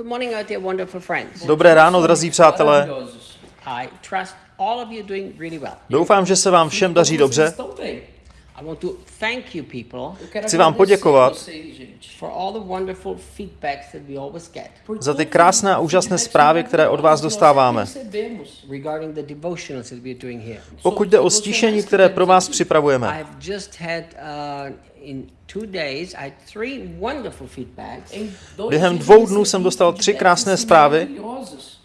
Good morning, out there, wonderful friends. Dobré ráno, drazí přátelé. Maravilhosos. I trust all of you doing really well. Doufám, že se vám všem daří dobře. Chci vám poděkovat. vocês, gente, for all the wonderful feedbacks that we always get por za ty krásné a úžasné zprávy, které od vás dostáváme. recebemos. regarding the devotionals that we're doing here. Pokud jde o stišení, které pro vás připravujeme. I've just had uh, in two days, I had three wonderful feedbacks. Em dois Během dvou dnů jsem dostal tři krásné zprávy.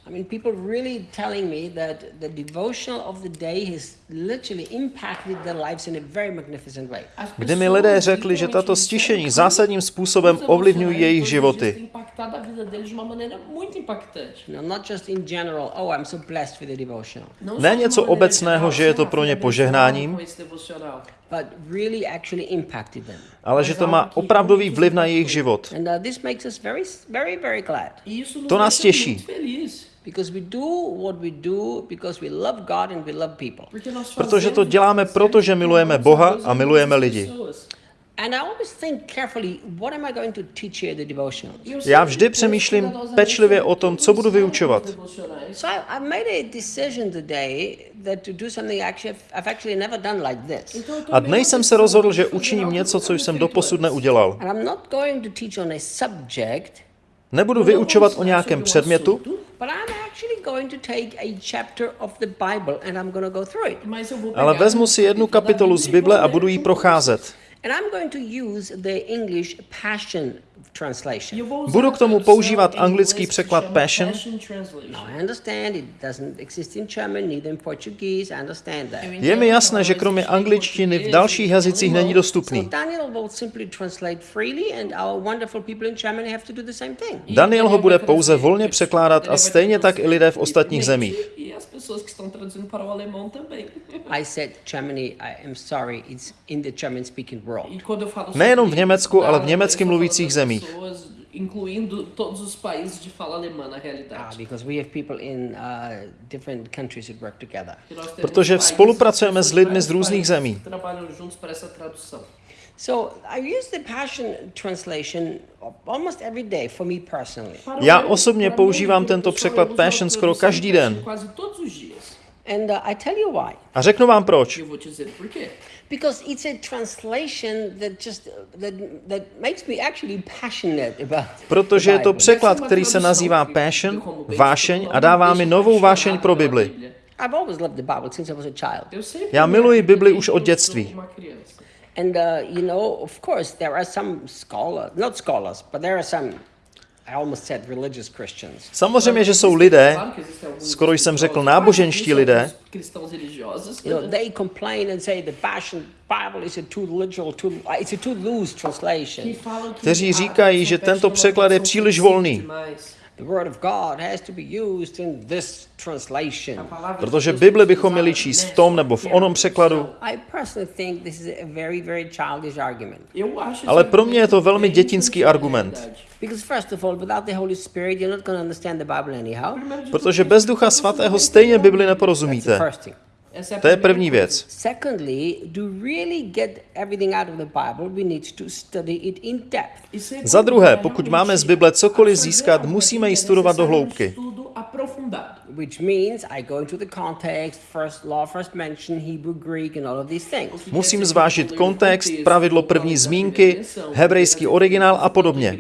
I mean, people really telling me that the devotional of the day has literally impacted their lives in a very magnificent way. Kdy mi lidé řekli, že tato stišení zásadním způsobem ovlivňují jejich životy. Impactado a vida deles de uma maneira muito impactante. You know, not just in general, oh, I'm so blessed with the devotional, Não Ne só de něco obecného, že je to "Ah, pro ně požehnáním." abençoado com esse devocional. but really actually impacted them. ale že to má opravdový vliv na jejich život. And this makes us very, very, very glad isso nos To nás deixa těší. muito feliz. because we do what we do because we love God and we love people. Porque nós Protože to fazemos děláme o que proto, že certo, milujeme amamos Boha a e milujeme amamos as lidi. Já vždy přemýšlím pečlivě o tom, co budu vyučovat. são os devocionais. So I, I made a decision today that to do something actually I've, I've actually never done like this. Então, eu A tomei dnes jsem se rozhodl, že učiním něco, co jsem doposud neudělal. And I'm not going to teach on a subject, Nebudu vyučovat o nějakém předmětu, but I'm actually going to take a chapter of the Bible and I'm going to go through it. Mas eu vou ale vezmu si jednu kapitolu z Bible a budu ji procházet. And I'm going to use the English Passion Translation. eu vou usar Budu k tomu používat anglický překlad Passion. Translation. Now, I understand it doesn't exist in German, neither in Portuguese. I understand that. Eu Je mi jasné, že kromě angličtiny v dalších jazycích není dostupný. Daniel will simply translate freely, and our wonderful people in Germany have to do the same thing. Daniel ho bude pouze volně překládat a stejně tak i lidé v ostatních zemích. E as pessoas que estão traduzindo para o alemão também. I said Germany. I am sorry. It's in the German-speaking world. E quando eu falo Nejenom v sobre Německu, ale v německy estou mluvících zemích. Incluindo todos os países de fala alemã na Ah, realidade. because we have people in uh, different countries that work together. Temos Protože países, spolupracujeme s lidmi z různých zemí. que Trabalham juntos para essa tradução. So I use the Passion translation almost every day for me personally. Para o Já osobně používám tento překlad Passion a skoro každý den. Uh, I tell you why. A řeknu vám proč. E eu vou te dizer por quê. Because it's a translation that just that that makes me actually passionate about. Protože je to the Bible. překlad, který se nazývá Passion, vášeň a dává mi novou vášeň pro Bibli. I've always loved the Bible since I was a child. Eu sempre Já miluji Bibli už od dětství. And uh, you know, of course, there are some scholars, not scholars, but there are some. I almost said religious Christians. Samozřejmě, že jsou lidé, skoro jsem řekl náboženští lidé, alguns cristãos religiosos You know, they complain and say the Passion Bible is a too literal, too it's a too loose que translation. falam que Kteří říkají, že tento překlad je příliš volný. Demais. The Word of God has to be used in this A translation. palavra de Protože Bibli bychom měli číst v tom nebo v onom překladu. I personally think this is a very, very childish argument. Eu acho Ale pro mě je to velmi dětinský argument. realidade. Because first of all, without the Holy Spirit, you're not going to understand the Bible anyhow. Primeiro de Protože bez Ducha você Svatého stejně Bibli a That's the neporozumíte. To je první věc. Secondly, to really get everything out of the Bible, we need to study it in depth. Segundo, Za druhé, pokud máme z Bible cokoliv získat, musíme ji studovat do hloubky. estudo aprofundado. Which means I go into the context, first law, first mention, Hebrew, Greek, and all of these things. Musím zvážit kontext, pravidlo první zmínky, hebrejský originál a podobně.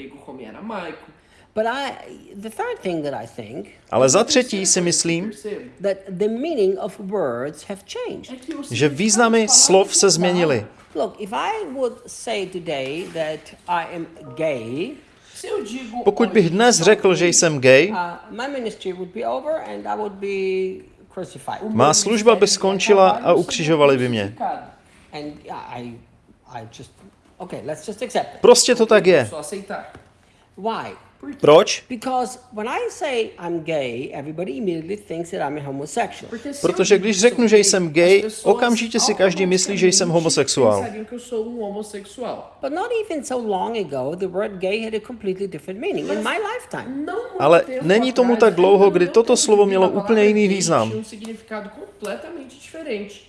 Grego como em aramaico. But I, the third thing that I think, Ale za třetí si myslím, Percebe? that the meaning of words have changed. É que o že významy slov se změnily. Look, if I would say today that I am gay, Se eu digo Pokud bych dnes řekl, že jsem gay, my ministry would be over and I would be crucified. má služba by skončila a ukřižovali by mě. And I, I just, okay, let's just accept it. Prostě to tak je. Proč? Because when I say I'm gay, everybody immediately thinks that I'm a homosexual. Porque se Protože když řeknu, že jsem gay, okamžitě si každý myslí, že jsem homosexuál. pensariam que eu sou homossexual. But not even so long ago, the word gay had a completely different meaning in my lifetime. Não muito Ale není tomu tak dlouho, no kdy toto slovo mělo úplně jiný význam.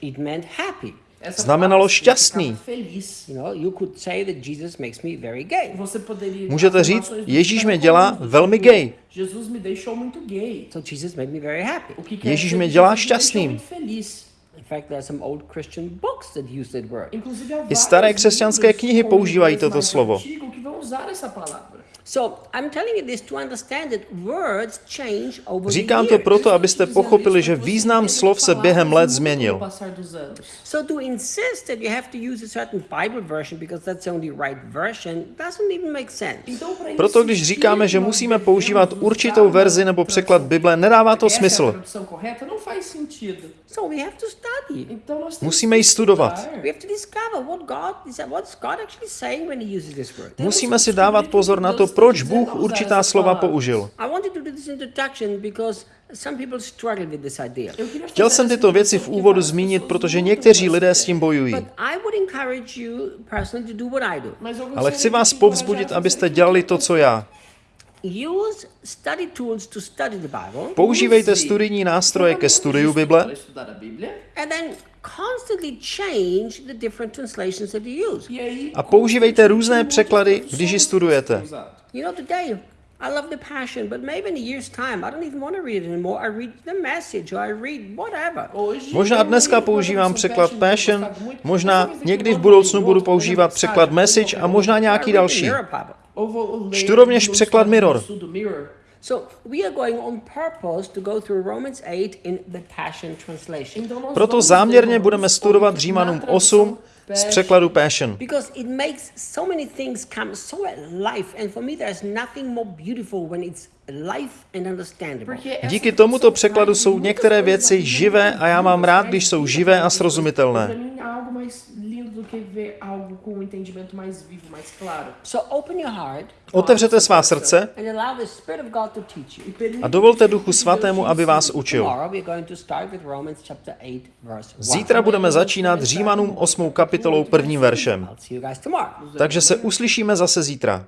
It meant happy. Znamenalo šťastný. significava Feliz. You know, you could say that Jesus makes me very gay. Você poderia Můžete říct, Ježíš mě dělá velmi gay. Ježíš mě dělá šťastným. muito feliz. In fact, there are some old Christian books that use that word. Inclusive, há I staré křesťanské knihy používají toto slovo. Antigo que vão usar essa palavra. So I'm telling you this to understand that words change over Říkám to proto, abyste pochopili, že význam slov se během let změnil. com o passar dos anos. So to insist that you have to use a certain Bible version because that's the only right version doesn't even make sense. Então, para Proto když říkáme, že musíme používat určitou verzi nebo překlad Bible, nedává to smysl. Musíme ji studovat. Musíme si dávat pozor na to, proč Bůh určitá slova použil. Chtěl jsem tyto věci v úvodu zmínit, protože někteří lidé s tím bojují. Ale chci vás te povzbudit, abyste dělali to, co já. Use study tools to study the Bible Používejte studijní nástroje ke studiu Bible a Bíblia. and then constantly change the different translations that you use. E aí, A používejte různé překlady, když ji studujete. que usado. You know, today I love the Passion, but maybe in a year's time I don't even want to read it anymore. I read the message or I read whatever. Hoje, Možná dneska používám překlad Passion, možná někdy v um budoucnu budu používat překlad Message a možná nějaký další. Čtu rovněž překlad Mirror. estudo do Mirror. So we are going on purpose to go through Romans 8 in the Passion Translation. Então nós Proto záměrně budeme studovat 8 Římanům na tradução 8 z překladu Passion. Because it makes so many things come so alive, and for me, there's nothing more beautiful when it's alive and understandable. Porque essa Díky tomuto překladu jsou některé věci živé a já mám rád, když jsou živé a srozumitelné. mim, há algo mais que ver algo com um entendimento mais vivo, mais claro. So open your heart Otevřete svá srdce and allow the Spirit of God to teach you. E a dovolte Duchu Svatému, aby vás učil. Tomorrow we're going to start with Romans chapter 8, verse 1. Zítra budeme začínat Římanům 8. kapitolou prvním veršem. Takže se uslyšíme zase zítra.